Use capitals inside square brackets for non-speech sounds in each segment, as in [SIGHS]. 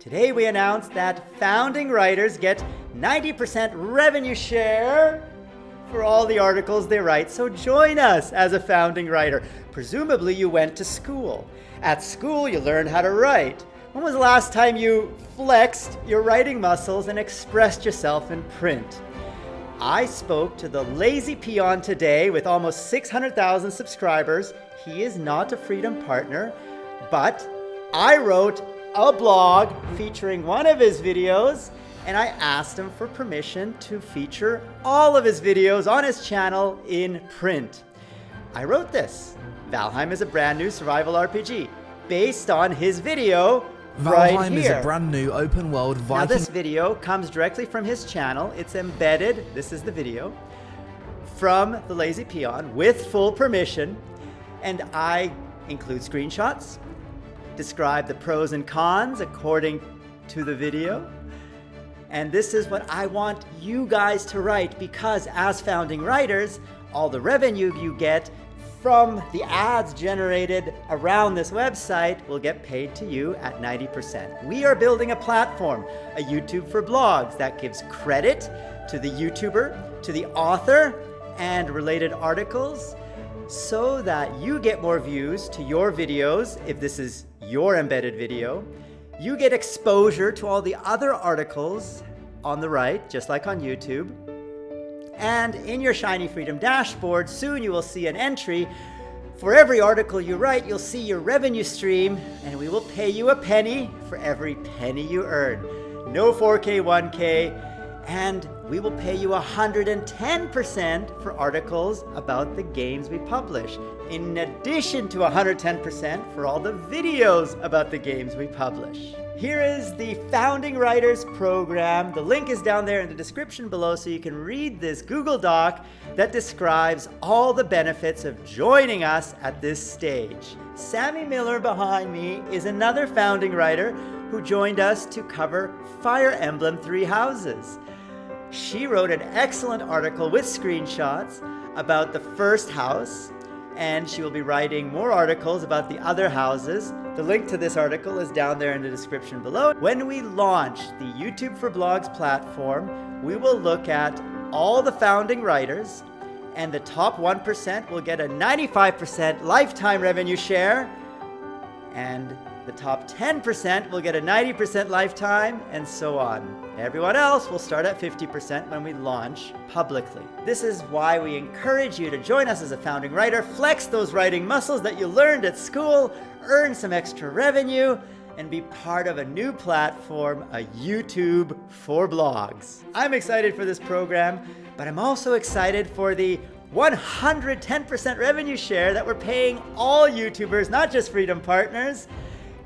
Today we announced that founding writers get 90% revenue share for all the articles they write. So join us as a founding writer. Presumably you went to school. At school you learned how to write. When was the last time you flexed your writing muscles and expressed yourself in print? I spoke to the lazy peon today with almost 600,000 subscribers. He is not a Freedom Partner, but I wrote a blog featuring one of his videos and I asked him for permission to feature all of his videos on his channel in print. I wrote this. Valheim is a brand new survival RPG based on his video Valheim right is a brand new open world Viking. Now this video comes directly from his channel. It's embedded, this is the video, from the Lazy Peon with full permission. And I include screenshots, describe the pros and cons according to the video. And this is what I want you guys to write because as founding writers, all the revenue you get from the ads generated around this website will get paid to you at 90%. We are building a platform, a YouTube for blogs that gives credit to the YouTuber, to the author, and related articles so that you get more views to your videos if this is your embedded video. You get exposure to all the other articles on the right, just like on YouTube. And in your Shiny Freedom dashboard, soon you will see an entry. For every article you write, you'll see your revenue stream, and we will pay you a penny for every penny you earn. No 4K, 1K, and we will pay you 110% for articles about the games we publish, in addition to 110% for all the videos about the games we publish. Here is the Founding Writers Program. The link is down there in the description below so you can read this Google Doc that describes all the benefits of joining us at this stage. Sammy Miller behind me is another founding writer who joined us to cover Fire Emblem Three Houses. She wrote an excellent article with screenshots about the first house, and she will be writing more articles about the other houses. The link to this article is down there in the description below. When we launch the YouTube for Blogs platform, we will look at all the founding writers, and the top 1% will get a 95% lifetime revenue share, and the top 10% will get a 90% lifetime, and so on. Everyone else will start at 50% when we launch publicly. This is why we encourage you to join us as a founding writer, flex those writing muscles that you learned at school, earn some extra revenue, and be part of a new platform, a YouTube for blogs. I'm excited for this program, but I'm also excited for the 110% revenue share that we're paying all YouTubers, not just Freedom Partners.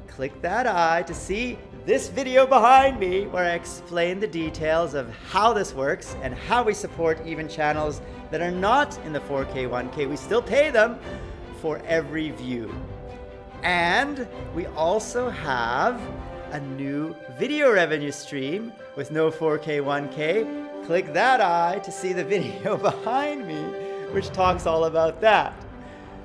Click that eye to see this video behind me where I explain the details of how this works and how we support even channels that are not in the 4K 1K. We still pay them for every view. And we also have a new video revenue stream with no 4K 1K. Click that eye to see the [LAUGHS] video behind me, which talks all about that.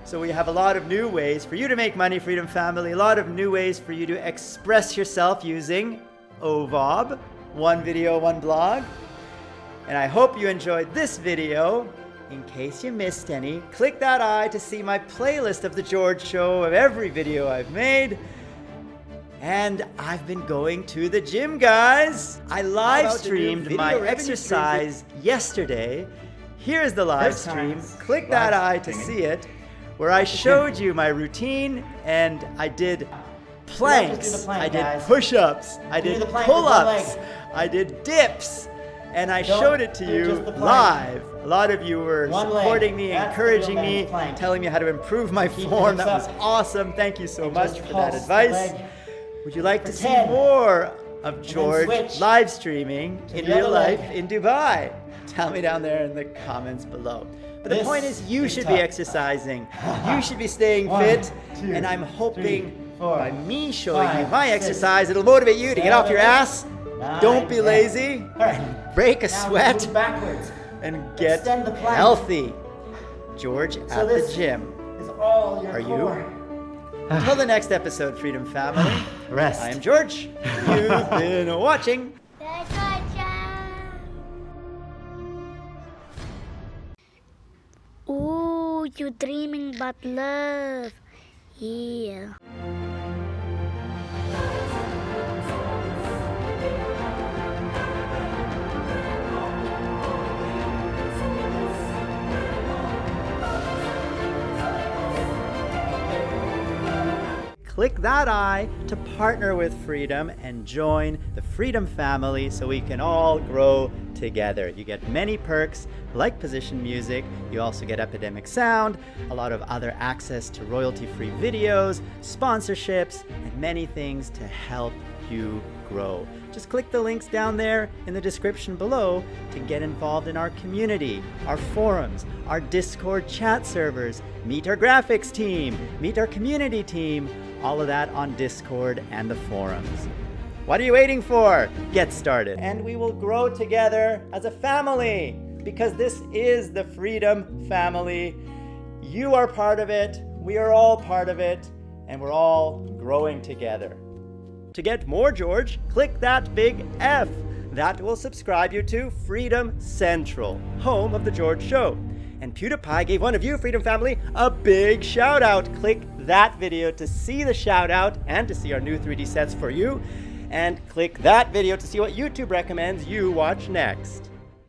So we have a lot of new ways for you to make money, Freedom Family, a lot of new ways for you to express yourself using OVOB, one video, one blog. And I hope you enjoyed this video. In case you missed any, click that eye to see my playlist of The George Show of every video I've made. And I've been going to the gym, guys. I live streamed my exercise yesterday. Here's the live First stream. Click that eye to streaming. see it, where I showed you my routine and I did planks, plank, I did push-ups, I did the plank with one pull-ups. I did dips, and I Don't showed it to you just the plank. live. A lot of you were One leg. supporting me, That's encouraging me, plank. telling me how to improve my Keep form. That was awesome. Thank you so And much for that advice. Would you like to see more of George live streaming in real life leg. in Dubai? [LAUGHS] Tell me down there in the comments below. But the point is, you should be exercising. You [LAUGHS] should be staying One, fit. two, and I'm hoping three, four, by me showing you my six, exercise, it'll motivate you to get off your ass. nine, Don't be ten. lazy. Right. Break a Now sweat backwards. and get Extend the plank. healthy. George So at the gym. is all your Are you? Core. Until the next episode, Freedom Family. [SIGHS] Rest. I am George. You've [LAUGHS] been watching. Ooh, you dreaming about love. Yeah. Click that eye to partner with Freedom and join the Freedom family so we can all grow together. You get many perks like position music, you also get Epidemic Sound, a lot of other access to royalty free videos, sponsorships, and many things to help you grow. Just click the links down there in the description below to get involved in our community, our forums, our Discord chat servers, meet our graphics team, meet our community team, all of that on Discord and the forums. What are you waiting for? Get started. And we will grow together as a family because this is the Freedom Family. You are part of it, we are all part of it, and we're all growing together. To get more George, click that big F. That will subscribe you to Freedom Central, home of The George Show. And PewDiePie gave one of you, Freedom Family, a big shout out. Click that video to see the shout out and to see our new 3D sets for you. And click that video to see what YouTube recommends you watch next.